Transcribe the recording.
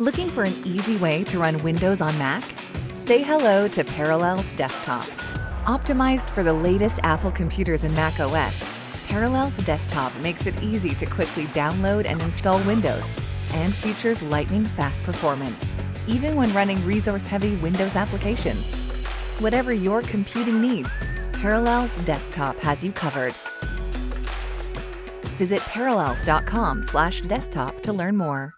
Looking for an easy way to run Windows on Mac? Say hello to Parallels Desktop. Optimized for the latest Apple computers and Mac OS, Parallels Desktop makes it easy to quickly download and install Windows and features lightning fast performance, even when running resource-heavy Windows applications. Whatever your computing needs, Parallels Desktop has you covered. Visit parallels.com/desktop to learn more.